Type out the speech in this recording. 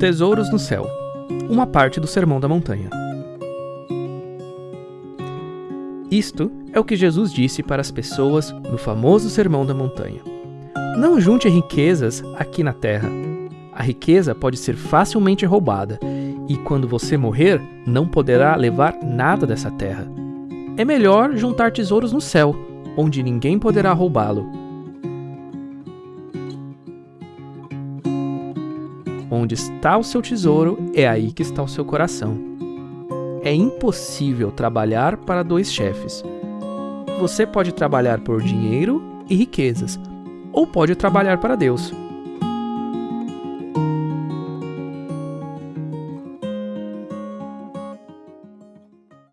Tesouros no céu. Uma parte do Sermão da Montanha. Isto é o que Jesus disse para as pessoas no famoso Sermão da Montanha. Não junte riquezas aqui na terra. A riqueza pode ser facilmente roubada e quando você morrer, não poderá levar nada dessa terra. É melhor juntar tesouros no céu, onde ninguém poderá roubá-lo. Onde está o seu tesouro, é aí que está o seu coração. É impossível trabalhar para dois chefes. Você pode trabalhar por dinheiro e riquezas, ou pode trabalhar para Deus.